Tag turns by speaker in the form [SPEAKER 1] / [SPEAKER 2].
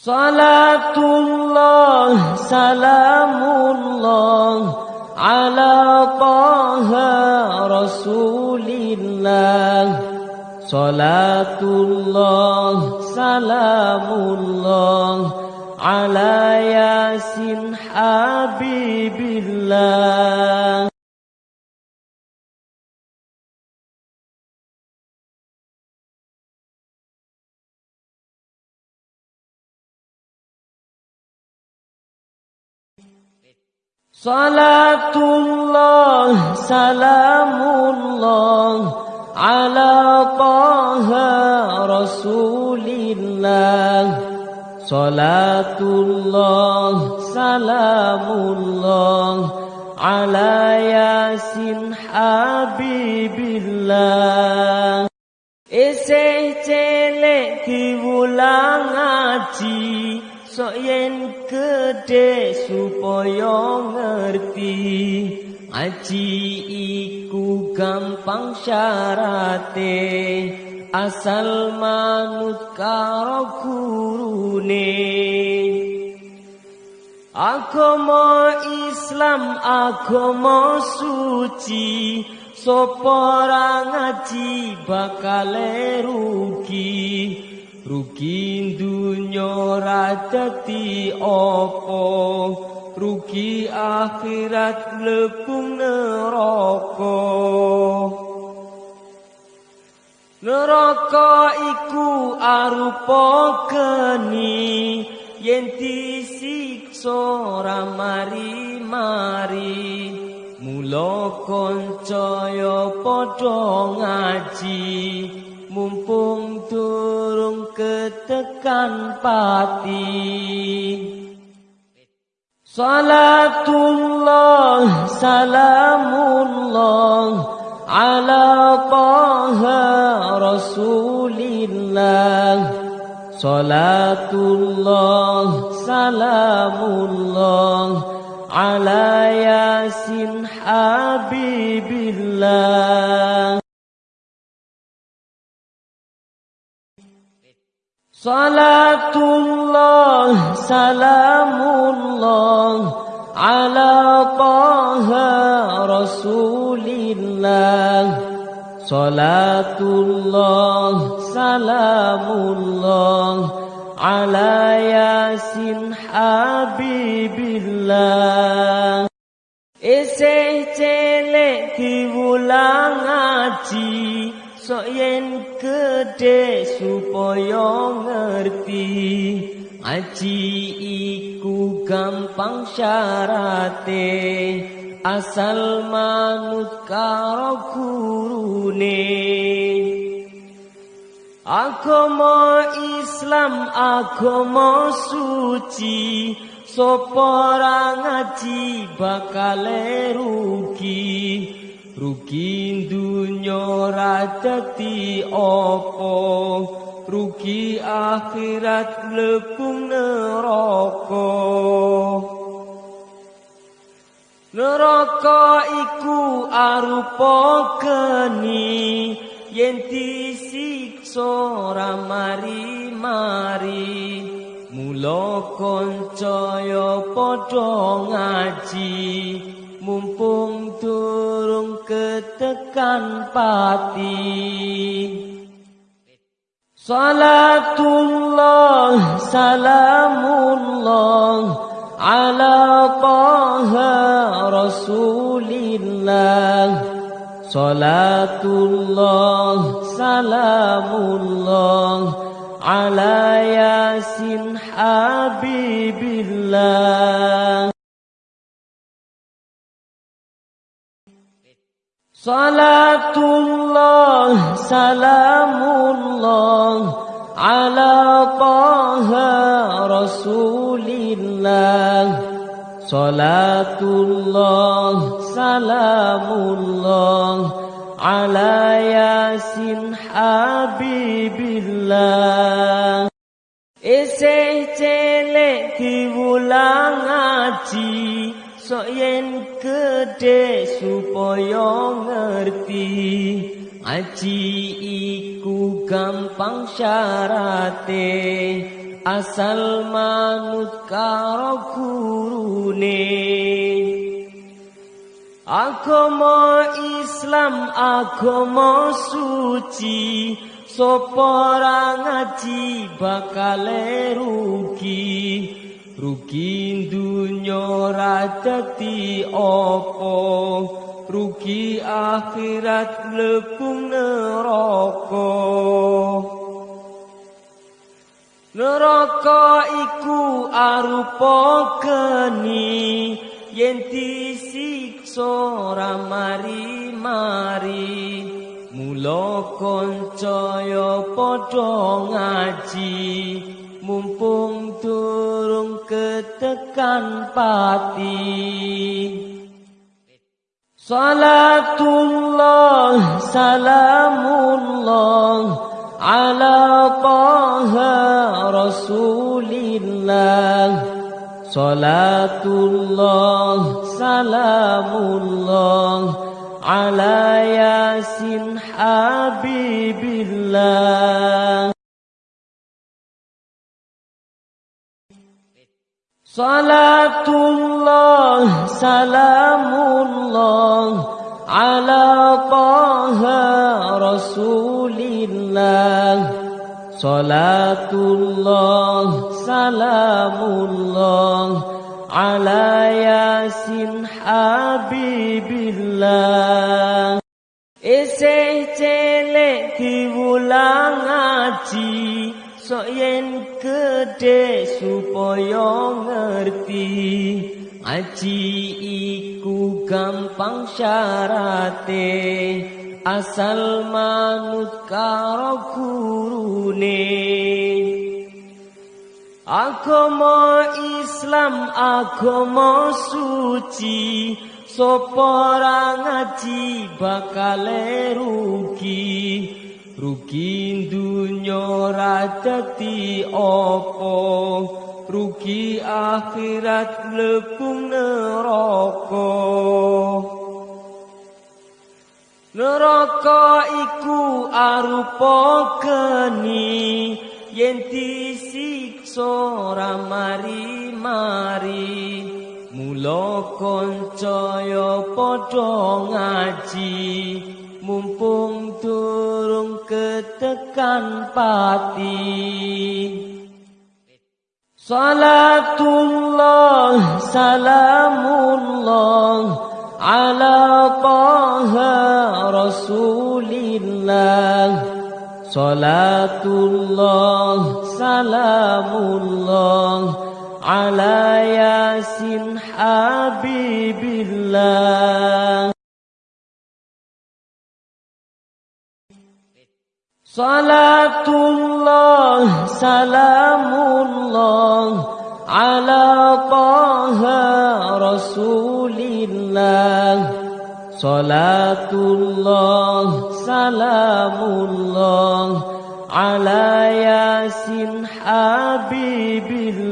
[SPEAKER 1] Salatullah salamullah ala taha rasulillah Salatullah salamullah ala yasin habibillah Salatullah salamullah ala taha rasulillah. Salatullah salamullah ala yasin habibillah. Isih celek diwulang ngaji sok yen gede supaya ngerti aji iku gampang syarate asal manut karo gurune. Agama Islam agama suci sapa ngaji bakal rugi rugi dunya ora dadi apa? Rugi akhirat lebung neraka. Neraka iku arupa geni yen disiksa ora mari-mari. Mula kancaya padha ngaji mumpung durung ketekan pati. Salatullah salamullah ala taha rasulillah. Salatullah salamullah ala yasin habibillah Salatullah salamullah ala taha rasulillah. Salatullah salamullah ala yasin habibillah. Isih celek diwulang ngaji sok yen gede supaya ngerti aji iku gampang syarate asal manut karo gurune. Agama Islam agama suci sapa ngaji bakal rugi rugi dunya ora dadi apa? Rugi akhirat lebung neraka. Neraka iku arupa geni yen disiksa ora mari-mari. Mula kancaya padha ngaji mumpung durung ketekan pati. Salatullah salamullah ala taha rasulillah. Salatullah salamullah ala yasin habibillah Salatullah salamullah ala taha rasulillah. Salatullah salamullah ala yasin habibillah. Isih celek diwulang ngaji sok yen gede supaya ngerti aji iku gampang syarate. Asal manut karo gurune. Agama Islam agama suci sapa ngaji bakal rugi rugi dunya ra dadi apa? Rugi akhirat lebung neraka. Neraka iku arupa geni yen disiksa ora mari-mari. Mula kancaya padha ngaji mumpung durung tekan pati. Salatullah salamullah ala taha rasulillah. Salatullah salamullah ala yasin habibillah. Salatullah salamullah ala taha rasulillah. Salatullah salamullah ala yasin habibillah. Isih cilik diwulang ngaji. Sok yen gede supaya ngerti Aji iku gampang syarate asal manut karo gurune. Agama Islam agama suci sapa ngaji bakal rugi rugi dunya ra dadi apa? Rugi akhirat lebung neraka. Neraka iku arupa geni yen disiksa ora mari-mari. Mula kancaya padha ngaji mumpung durung ketekan pati. Salatullah salamullah ala taha rasulillah. Salatullah salamullah ala yasin habibillah Salatullah salamullah ala taha rasulillah Salatullah salamullah ala yasin habibillah